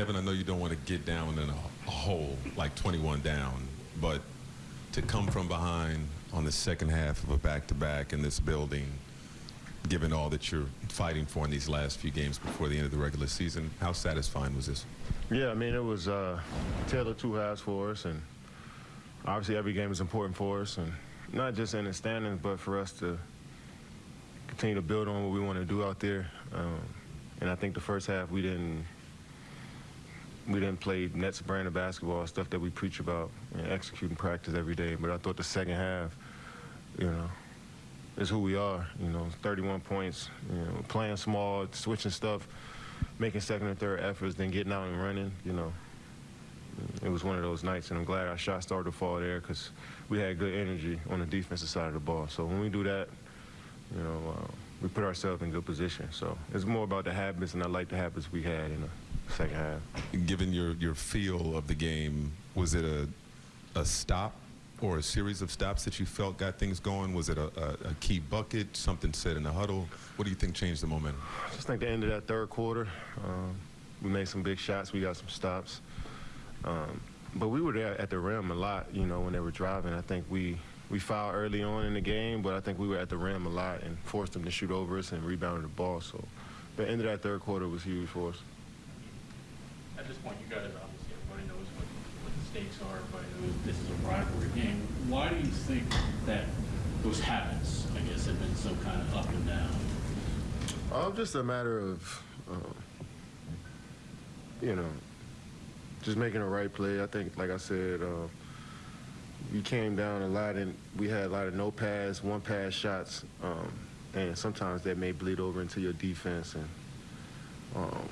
Kevin, I know you don't want to get down in a, a hole like 21 down, but to come from behind on the second half of a back-to-back in this building, given all that you're fighting for in these last few games before the end of the regular season, how satisfying was this? Yeah, I mean, it was uh, tale two halves for us, and obviously every game is important for us, and not just in the standings, but for us to continue to build on what we want to do out there. Um, and I think the first half we didn't we didn't play Nets brand of basketball, stuff that we preach about and execute and practice every day. But I thought the second half, you know, is who we are. You know, 31 points, you know, playing small, switching stuff, making second and third efforts, then getting out and running. You know, it was one of those nights, and I'm glad our shot started to fall there because we had good energy on the defensive side of the ball. So when we do that, you know, uh, we put ourselves in good position. So it's more about the habits, and I like the habits we had You the second half. Given your, your feel of the game, was it a, a stop or a series of stops that you felt got things going? Was it a, a, a key bucket, something said in the huddle? What do you think changed the momentum? I just think the end of that third quarter, um, we made some big shots. We got some stops. Um, but we were there at the rim a lot, you know, when they were driving. I think we we fouled early on in the game, but I think we were at the rim a lot and forced them to shoot over us and rebounded the ball. So the end of that third quarter was huge for us. At this point, you guys obviously everybody knows what, what the stakes are. Knows this is a rivalry game. Why do you think that those habits, I guess, have been so kind of up and down? Uh, just a matter of, uh, you know, just making the right play. I think, like I said, uh, we came down a lot and we had a lot of no pass, one pass shots, um, and sometimes that may bleed over into your defense and um,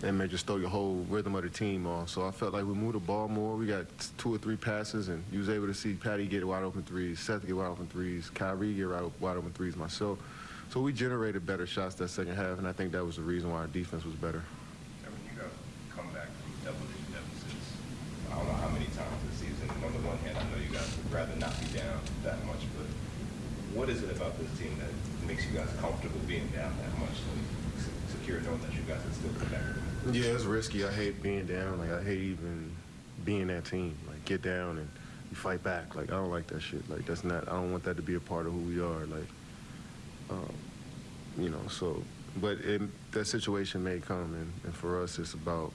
that may just throw your whole rhythm of the team off. So I felt like we moved the ball more. We got two or three passes, and you was able to see Patty get wide open threes, Seth get wide open threes, Kyrie get wide open threes, myself. So we generated better shots that second half, and I think that was the reason why our defense was better. I you guys come back from double-digit deficits. I don't know how many times this season. On the one hand, I know you guys would rather not be down that much, but what is it about this team that makes you guys comfortable being down that much that you guys can still? Yeah, it's risky. I hate being down. Like I hate even being that team. Like get down and you fight back. Like I don't like that shit. Like that's not. I don't want that to be a part of who we are. Like, um, you know. So, but it, that situation may come, and, and for us, it's about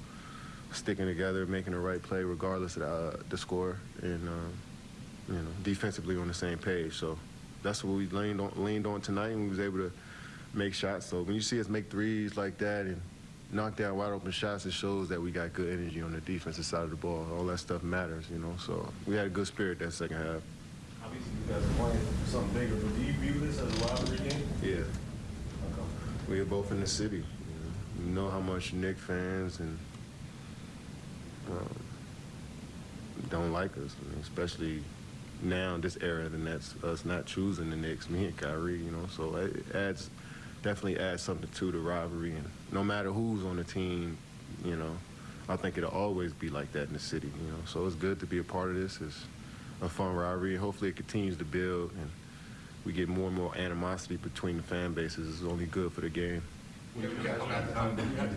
sticking together, making the right play, regardless of the, uh, the score, and uh, you know, defensively on the same page. So that's what we leaned on, leaned on tonight, and we was able to make shots. So when you see us make threes like that and knock down wide open shots, it shows that we got good energy on the defensive side of the ball. All that stuff matters, you know. So we had a good spirit that second half. Obviously, you guys are playing something bigger, but do you view this as a rivalry game? Yeah, Okay. we are both in the city. You know, you know how much Knick fans and um, don't like us, I mean, especially now in this era, the Nets, us not choosing the Knicks, me and Kyrie, you know. So it adds, definitely adds something to the rivalry. And no matter who's on the team, you know, I think it'll always be like that in the city, you know. So it's good to be a part of this. It's a fun rivalry. Hopefully it continues to build and we get more and more animosity between the fan bases. It's only good for the game.